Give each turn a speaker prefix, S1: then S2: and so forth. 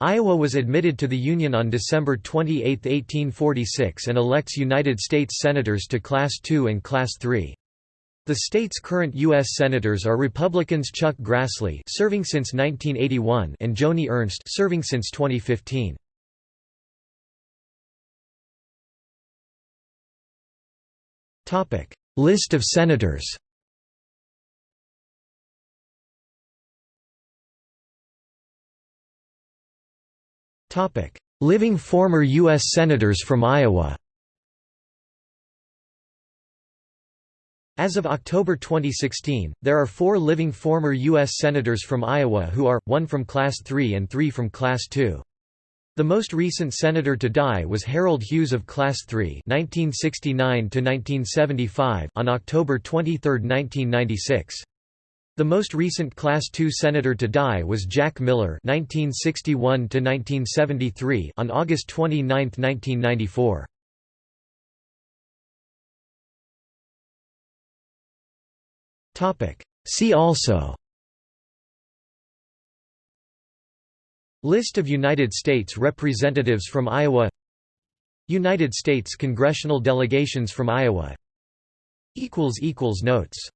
S1: Iowa was admitted to the Union on December 28, 1846 and elects United States Senators to Class II and Class III. The state's current U.S. Senators are Republicans Chuck Grassley serving since 1981 and Joni Ernst serving since 2015. List of senators Living former U.S. Senators from Iowa As of October 2016, there are four living former U.S. Senators from Iowa who are, one from Class 3 and three from Class 2. The most recent senator to die was Harold Hughes of Class 3 1969 on October 23, 1996. The most recent Class II senator to die was Jack Miller (1961–1973) on August 29, 1994. Topic. See also. List of United States representatives from Iowa. United States congressional delegations from Iowa. Notes